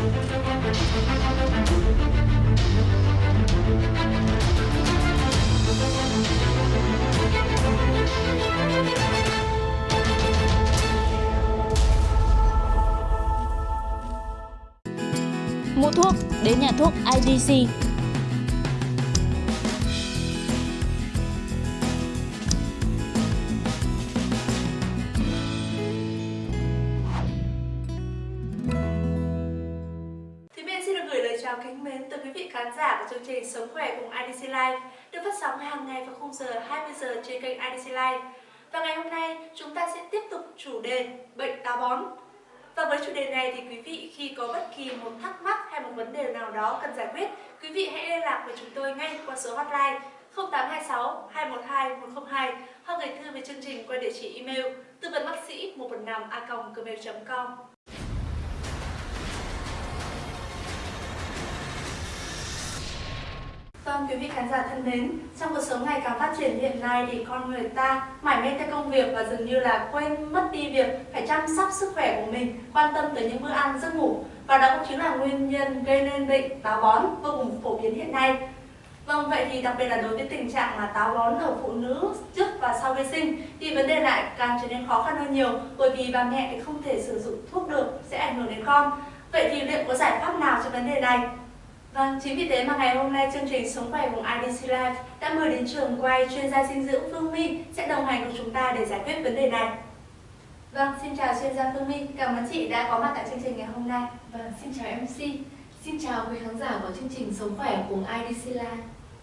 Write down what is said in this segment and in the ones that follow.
Mua thuốc đến nhà thuốc IDC. Sống khỏe cùng IDC Live được phát sóng hàng ngày vào khung giờ 20 giờ trên kênh IDC Live. Và ngày hôm nay chúng ta sẽ tiếp tục chủ đề bệnh táo bón. Và với chủ đề này thì quý vị khi có bất kỳ một thắc mắc hay một vấn đề nào đó cần giải quyết, quý vị hãy liên lạc với chúng tôi ngay qua số hotline 0826 212 102 hoặc gửi thư về chương trình qua địa chỉ email tư vấn bác sĩ 115 a gmail.com. Vâng, quý vị khán giả thân mến, trong cuộc sống ngày càng phát triển hiện nay thì con người ta mải mê theo công việc và dường như là quên mất đi việc phải chăm sóc sức khỏe của mình, quan tâm tới những bữa ăn, giấc ngủ và đó cũng chính là nguyên nhân gây nên bệnh táo bón vô cùng phổ biến hiện nay. Vâng, vậy thì đặc biệt là đối với tình trạng mà táo bón ở phụ nữ trước và sau vệ sinh thì vấn đề lại càng trở nên khó khăn hơn nhiều bởi vì bà mẹ thì không thể sử dụng thuốc được sẽ ảnh hưởng đến con. Vậy thì liệu có giải pháp nào cho vấn đề này? Vâng, chính vì thế mà ngày hôm nay chương trình Sống khỏe cùng IDC Live đã mời đến trường quay chuyên gia dinh dưỡng Phương My sẽ đồng hành cùng chúng ta để giải quyết vấn đề này. Vâng, xin chào chuyên gia Phương My, cảm ơn chị đã có mặt tại chương trình ngày hôm nay. Vâng, xin chào MC. Xin chào quý khán giả của chương trình Sống khỏe cùng IDC Live.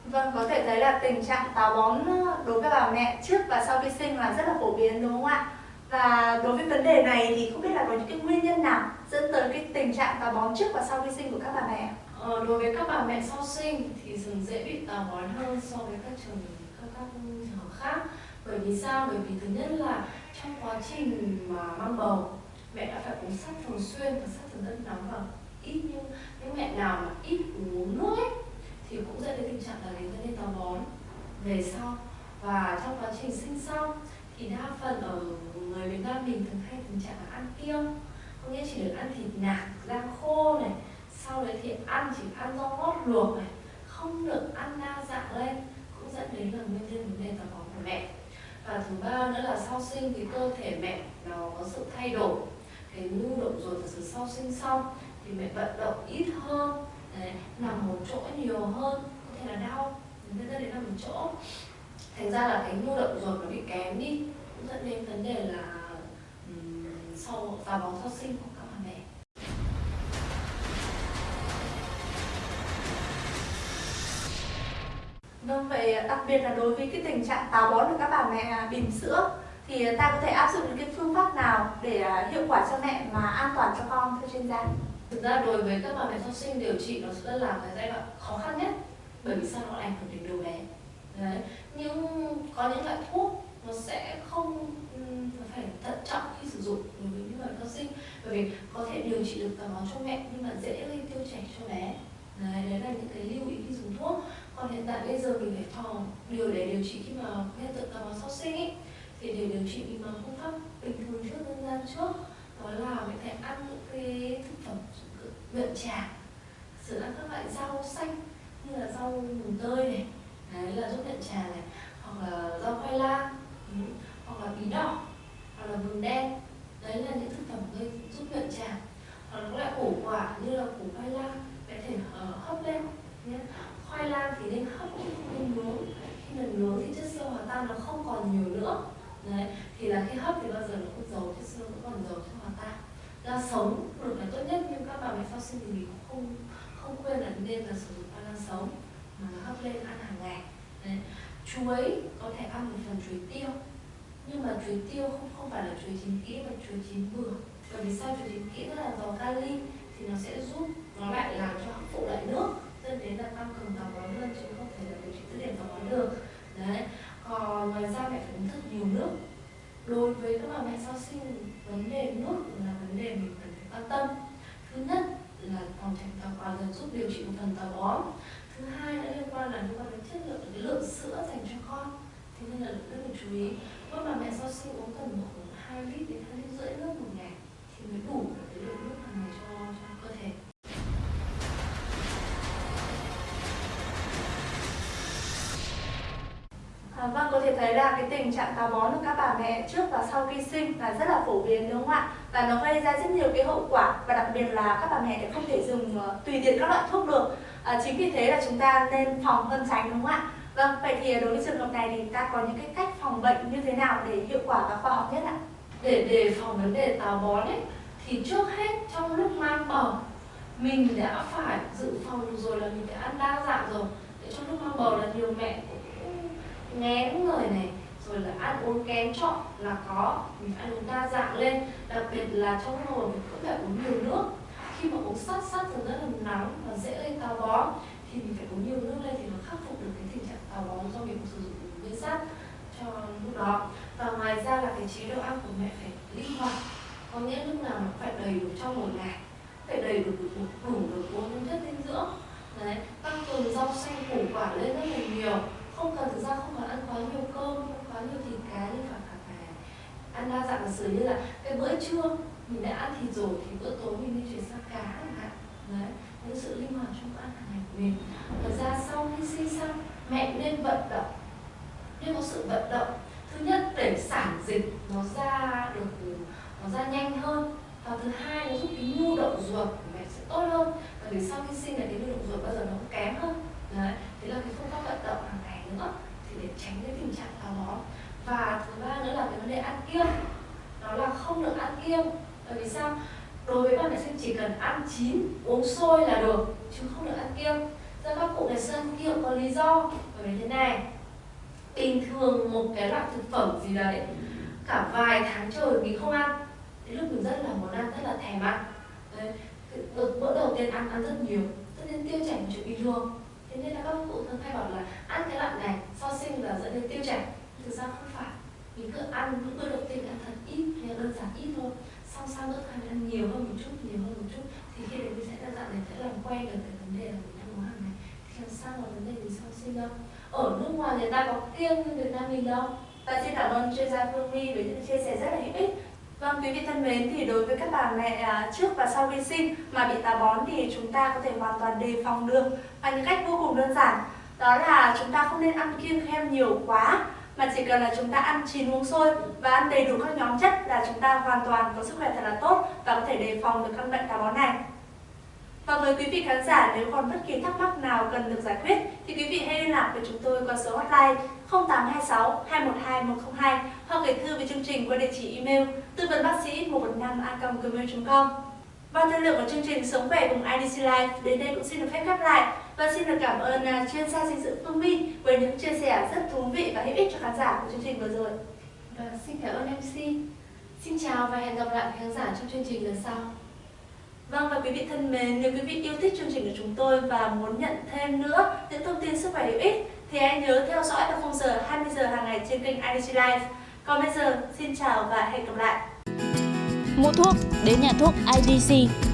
Vâng, có thể thấy là tình trạng táo bón đối với bà mẹ trước và sau khi sinh là rất là phổ biến đúng không ạ? Và đối với vấn đề này thì không biết là có những cái nguyên nhân nào dẫn tới cái tình trạng táo bón trước và sau khi sinh của các bà mẹ? Ờ, đối với các bà mẹ sau sinh thì thường dễ bị táo bón hơn so với các trường các các trường hợp khác. Bởi vì sao? Bởi vì thứ nhất là trong quá trình mà mang bầu mẹ đã phải uống sắt thường xuyên và sắt thường rất nóng và ít nhưng những mẹ nào mà ít uống nước ấy thì cũng dẫn đến tình trạng là đến dẫn đến táo bón về sau và trong quá trình sinh xong thì đa phần ở người Việt Nam mình thường hay tình trạng là ăn kiêng có nghĩa chỉ được ăn thịt nạc da khô này sau đấy thì ăn chỉ ăn rau ngót luộc này không được ăn đa dạng lên cũng dẫn đến là nguyên nhân vấn đề táo bón của mẹ. Và thứ ba nữa là sau sinh thì cơ thể mẹ nó có sự thay đổi. Cái nhu động ruột từ sau sinh xong thì mẹ vận động ít hơn đấy, nằm một chỗ nhiều hơn có thể là đau nên dẫn đến nằm một chỗ. Thành ra là cái nhu động ruột nó bị kém đi cũng dẫn đến vấn đề là um, sau táo bón sau sinh Vâng, vậy đặc biệt là đối với cái tình trạng táo bón của các bà mẹ bỉm sữa thì ta có thể áp dụng những cái phương pháp nào để à, hiệu quả cho mẹ mà an toàn cho con thưa chuyên gia? thực ra đối với các bà mẹ sau sinh điều trị nó sẽ là cái giai đoạn khó khăn nhất bởi vì sao? Nó ảnh hưởng đến đứa bé. Đấy nhưng có những loại thuốc nó sẽ không nó phải thận trọng khi sử dụng đối với những người sau sinh bởi vì có thể điều trị được táo bón cho mẹ nhưng mà dễ gây tiêu chảy cho bé. Đấy, đấy là những cái lưu ý khi dùng thuốc còn hiện tại bây giờ mình phải phòng điều để điều trị khi mà hiện tượng táo bón sau sinh ấy thì để điều trị mình bằng phương pháp bình thường trước dân gian trước đó là mình phải ăn những cái thực phẩm nhuận trà sử ăn các loại rau xanh như là rau mùng tơi này đấy là giúp nhuận trà này hoặc là rau khoai lang ừ, hoặc là bí đỏ hoặc là vừng đen đấy là những thực phẩm gây giúp nhuận trà. Hoặc là các loại củ quả như là củ khoai lang có thể uh, hấp lên nhé khoai lang thì nên hấp chứ không nên nướng khi mình nướng thì chất xơ hòa tan nó không còn nhiều nữa đấy thì là khi hấp thì bao giờ nó cũng dầu chất xơ vẫn còn dầu cho hòa tan ra sống được là tốt nhất nhưng sinh thì mình cũng không không khuyên là nên là sử dụng khoai lang sống, mà hấp lên ăn hàng ngày đấy. chuối có thể ăn một phần chuối tiêu, nhưng mà chuối tiêu không không phải là chuối chín kỹ mà chuối chín vừa bởi vì sao chuối chín kỹ nó là giàu kali thì nó sẽ giúp, nó lại là sữa dành cho con thế nên là rất là chú ý mỗi bà mẹ sau sinh uống tầm khoảng hai lít đến hai lít rưỡi nước một ngày thì mới đủ cái lượng nước hàng ngày cho, cho cơ thể À, vâng, có thể thấy là cái tình trạng táo bón của các bà mẹ trước và sau khi sinh là rất là phổ biến đúng không ạ? Và nó gây ra rất nhiều cái hậu quả và đặc biệt là các bà mẹ thì không thể dùng uh, ờ, tùy tiện các loại thuốc được. À, chính vì thế là chúng ta nên phòng cân tránh đúng không ạ? Vâng, vậy thì à, đối với trường hợp này thì ta có những cái cách phòng bệnh như thế nào để hiệu quả và khoa học nhất ạ? Để đề phòng vấn đề táo bón ấy thì trước hết trong lúc mang bầu mình đã phải dự phòng rồi là mình phải ăn đa dạng rồi. Để trong lúc mang bầu là nhiều mẹ cũng ngén người này rồi là ăn uống kém chọn là có mình phải ăn uống đa dạng lên đặc biệt là trong mùa mình cũng phải uống nhiều nước khi mà uống sát sát thì rất là nóng và dễ gây táo bón thì mình phải uống nhiều nước lên thì nó khắc phục được cái tình trạng táo bón do mình sử dụng nguyên sắt cho lúc đó. Và ngoài ra là cái chế độ ăn của mẹ phải linh hoạt. Có nghĩa lúc nào nó phải đầy đủ trong một ngày phải đầy đủ đủ, đủ được bốn chất dinh dưỡng. Đấy tăng cường rau xanh củ quả lên rất là nhiều. Không cần thực ra không cần ăn quá nhiều cơm không quá nhiều thịt cá nhưng phải phải phải ăn đa dạng sử như là cái bữa trưa mình đã ăn thịt rồi thì bữa tối mình nên chuyển sang cá chẳng hạn đấy những sự linh hoạt trong bữa ăn hàng ngày của mình. Thật ra sau khi sinh xong, mẹ nên vận động. Nên có sự vận động. Thứ nhất, để sản dịch nó ra được, nó ra nhanh hơn. Và thứ hai nó giúp cái nhu động ruột của mẹ sẽ tốt hơn. Bởi vì sau khi sinh là cái nhu động ruột bao giờ nó cũng kém hơn. Đấy, thế là cái phương pháp vận động hàng ngày nữa, thì để tránh cái tình trạng táo bón. Và thứ ba nữa là cái vấn đề ăn kiêng. Đó là không được ăn kiêng. Bởi vì sao? Đối với bạn nữ sinh chỉ cần ăn chín uống sôi là được chứ không được ăn kiêng. Do các cụ ngày xưa ăn kiêng có lý do bởi vì thế này. Bình thường một cái loại thực phẩm gì đấy cả vài tháng trời mình không ăn đến lúc mình rất là muốn ăn rất là thèm ăn. Đấy, bữa đầu tiên ăn ăn rất nhiều tất nhiên tiêu chảy một chuyện bình thường. Thế nên là các cụ thường hay bảo là ăn cái loại này sau sinh là dẫn đến tiêu chảy. Thực ra không phải mình cứ ăn những bữa đầu tiên ăn thật ít hay đơn giản ít thôi sau sau bữa hai ăn nhiều hơn một chút nhiều hơn một chút thì khi đấy mình sẽ đơn dạng để sẽ làm quen được cái vấn đề là mình ăn uống hàng ngày thì làm sao là vấn đề gì sau sinh đâu? Ở nước ngoài người ta có kiêng như Việt Nam mình đâu. Và xin cảm ơn chuyên gia Phương My với những chia sẻ rất là hữu ích. Vâng, quý vị thân mến, thì đối với các bà mẹ à, trước và sau khi sinh mà bị táo bón thì chúng ta có thể hoàn toàn đề phòng được. Bằng những cách vô cùng đơn giản. Đó là chúng ta không nên ăn kiêng khem nhiều quá mà chỉ cần là chúng ta ăn chín uống sôi và ăn đầy đủ các nhóm chất là chúng ta hoàn toàn có sức khỏe thật là tốt và có thể đề phòng được căn bệnh táo bón này. Và với quý vị khán giả, nếu còn bất kỳ thắc mắc nào cần được giải quyết, thì quý vị hãy liên lạc với chúng tôi qua số hotline 0826 212 102 hoặc gửi thư về chương trình qua địa chỉ email tư vấn bác sĩ 115 a.gmail.com. Và thời lượng của chương trình Sống khỏe cùng IDC Life đến đây cũng xin được phép khép lại và xin được cảm ơn uh, chuyên gia dinh dưỡng Phương My với những chia sẻ rất thú vị và hữu ích cho khán giả của chương trình vừa rồi. Và xin cảm ơn MC. Xin chào và hẹn gặp lại khán giả trong chương trình lần sau. Vâng và quý vị thân mến, nếu quý vị yêu thích chương trình của chúng tôi và muốn nhận thêm nữa những thông tin sức khỏe hữu ích thì hãy nhớ theo dõi vào khung giờ 20 giờ hàng ngày trên kênh IDC Live. Còn bây giờ, xin chào và hẹn gặp lại. Mua thuốc đến nhà thuốc IDC